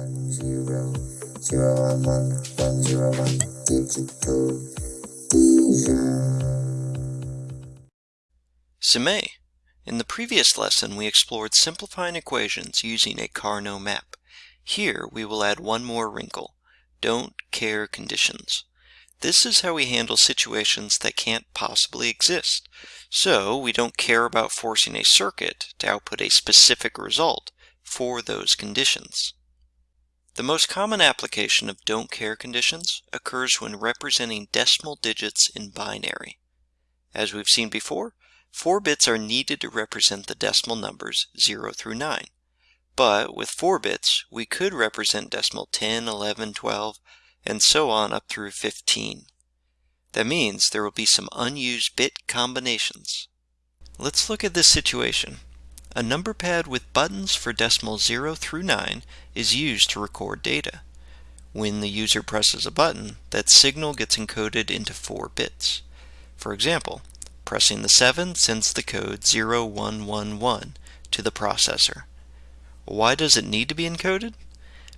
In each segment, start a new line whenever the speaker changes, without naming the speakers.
one zero zero one one one zero one digital.
In the previous lesson, we explored simplifying equations using a Karnaugh map. Here, we will add one more wrinkle, don't care conditions. This is how we handle situations that can't possibly exist. So, we don't care about forcing a circuit to output a specific result for those conditions. The most common application of don't care conditions occurs when representing decimal digits in binary. As we've seen before, four bits are needed to represent the decimal numbers 0 through 9. But with 4 bits, we could represent decimal 10, 11, 12, and so on up through 15. That means there will be some unused bit combinations. Let's look at this situation. A number pad with buttons for decimal 0 through 9 is used to record data. When the user presses a button, that signal gets encoded into 4 bits. For example, pressing the 7 sends the code 0111 to the processor. Why does it need to be encoded?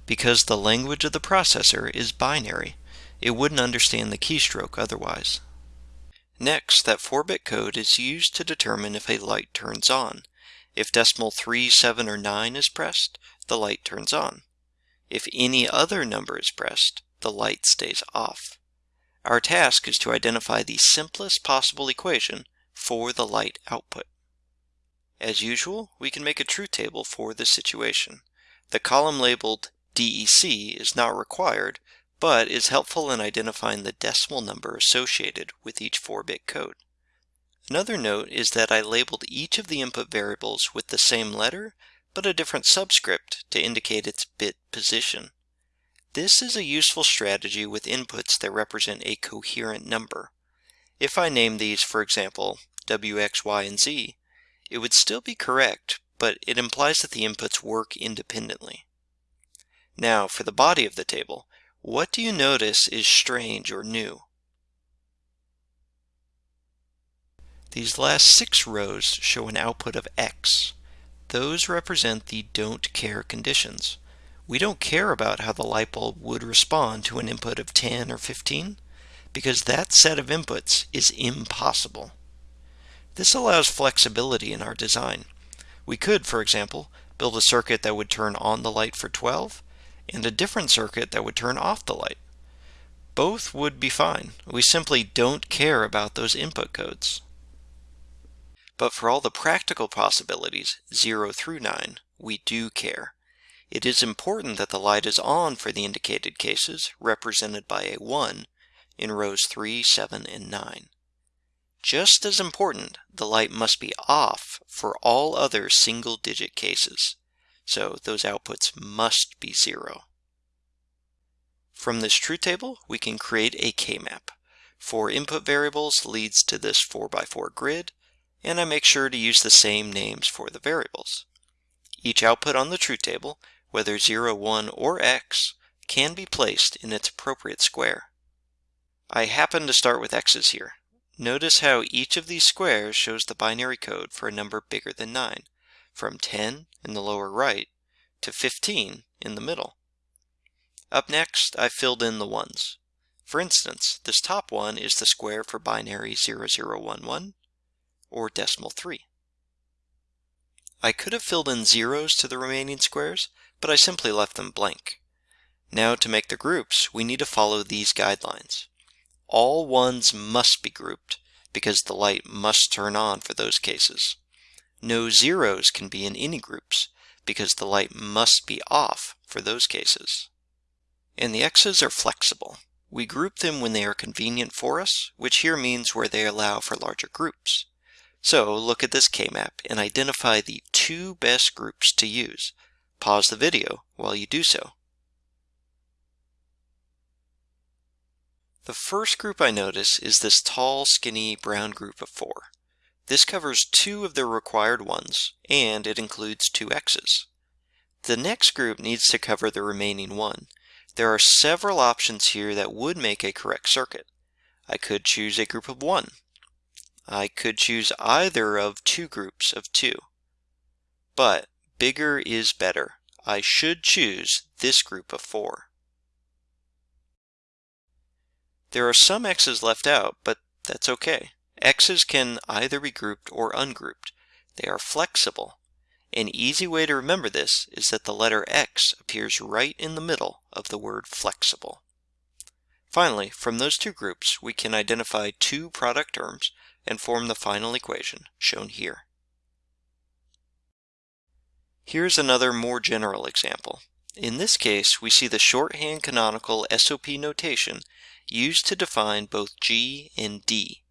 Because the language of the processor is binary. It wouldn't understand the keystroke otherwise. Next, that 4-bit code is used to determine if a light turns on. If decimal 3, 7, or 9 is pressed, the light turns on. If any other number is pressed, the light stays off. Our task is to identify the simplest possible equation for the light output. As usual, we can make a truth table for this situation. The column labeled DEC is not required, but is helpful in identifying the decimal number associated with each 4-bit code. Another note is that I labeled each of the input variables with the same letter, but a different subscript to indicate its bit position. This is a useful strategy with inputs that represent a coherent number. If I name these, for example, W, X, Y, and Z, it would still be correct, but it implies that the inputs work independently. Now, for the body of the table, what do you notice is strange or new? These last six rows show an output of X. Those represent the don't care conditions. We don't care about how the light bulb would respond to an input of 10 or 15 because that set of inputs is impossible. This allows flexibility in our design. We could, for example, build a circuit that would turn on the light for 12 and a different circuit that would turn off the light. Both would be fine. We simply don't care about those input codes. But for all the practical possibilities, 0 through 9, we do care. It is important that the light is on for the indicated cases, represented by a 1, in rows 3, 7, and 9. Just as important, the light must be off for all other single-digit cases, so those outputs must be 0. From this truth table, we can create a K-map. Four input variables leads to this 4x4 grid, and I make sure to use the same names for the variables. Each output on the truth table, whether 0, 1, or x, can be placed in its appropriate square. I happen to start with x's here. Notice how each of these squares shows the binary code for a number bigger than 9, from 10 in the lower right to 15 in the middle. Up next, I filled in the ones. For instance, this top one is the square for binary 0011, or decimal 3. I could have filled in zeros to the remaining squares, but I simply left them blank. Now to make the groups, we need to follow these guidelines. All ones must be grouped, because the light must turn on for those cases. No zeros can be in any groups, because the light must be off for those cases. And the x's are flexible. We group them when they are convenient for us, which here means where they allow for larger groups. So look at this K-map and identify the two best groups to use. Pause the video while you do so. The first group I notice is this tall, skinny brown group of four. This covers two of the required ones, and it includes two x's. The next group needs to cover the remaining one. There are several options here that would make a correct circuit. I could choose a group of one, I could choose either of two groups of two. But bigger is better. I should choose this group of four. There are some x's left out, but that's okay. x's can either be grouped or ungrouped. They are flexible. An easy way to remember this is that the letter x appears right in the middle of the word flexible. Finally, from those two groups, we can identify two product terms and form the final equation, shown here. Here's another more general example. In this case, we see the shorthand canonical SOP notation used to define both G and D.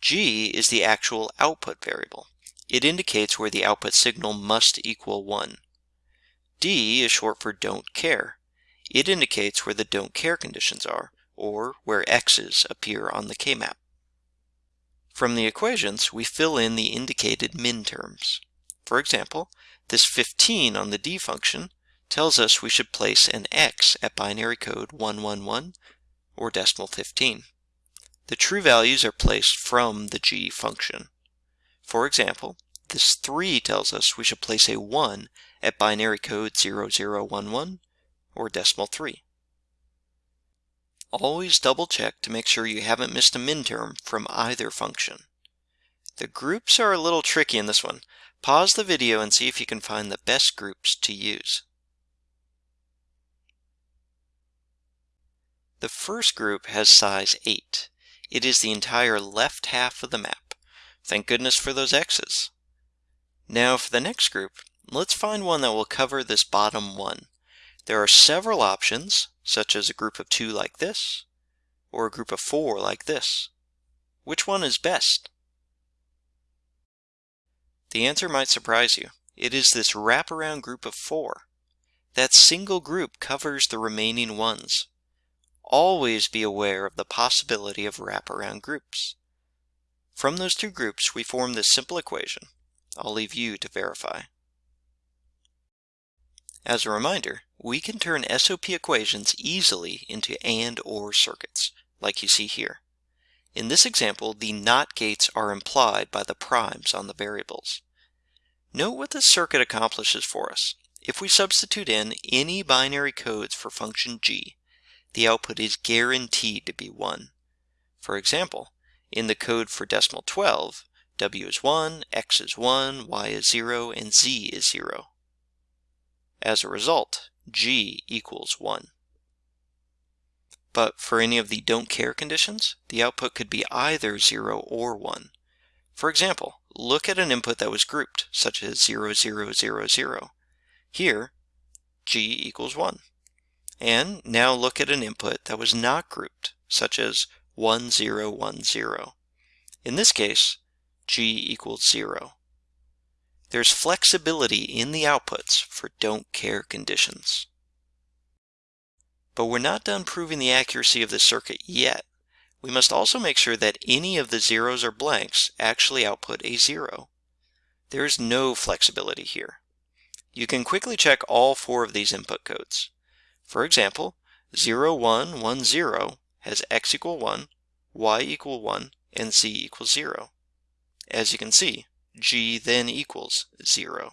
G is the actual output variable. It indicates where the output signal must equal 1. D is short for don't care. It indicates where the don't care conditions are, or where x's appear on the K-map. From the equations, we fill in the indicated min terms. For example, this 15 on the D function tells us we should place an x at binary code 111 or decimal 15. The true values are placed from the G function. For example, this 3 tells us we should place a 1 at binary code 0011 or decimal 3. Always double check to make sure you haven't missed a min term from either function. The groups are a little tricky in this one. Pause the video and see if you can find the best groups to use. The first group has size 8. It is the entire left half of the map. Thank goodness for those X's. Now for the next group, let's find one that will cover this bottom one. There are several options, such as a group of two like this, or a group of four like this. Which one is best? The answer might surprise you. It is this wraparound group of four. That single group covers the remaining ones. Always be aware of the possibility of wraparound groups. From those two groups, we form this simple equation. I'll leave you to verify. As a reminder, we can turn SOP equations easily into AND OR circuits, like you see here. In this example, the NOT gates are implied by the primes on the variables. Note what this circuit accomplishes for us. If we substitute in any binary codes for function g, the output is guaranteed to be 1. For example, in the code for decimal 12, w is 1, x is 1, y is 0, and z is 0. As a result, g equals 1. But for any of the don't care conditions, the output could be either 0 or 1. For example, look at an input that was grouped, such as 0, 0, 0, 0. Here, g equals 1. And now look at an input that was not grouped, such as 1, 0, 1, 0. In this case, g equals 0. There's flexibility in the outputs for don't care conditions. But we're not done proving the accuracy of the circuit yet. We must also make sure that any of the zeros or blanks actually output a zero. There's no flexibility here. You can quickly check all four of these input codes. For example, 0, 1, 1, 0 has x equal 1, y equal 1, and z equals 0. As you can see, g then equals 0.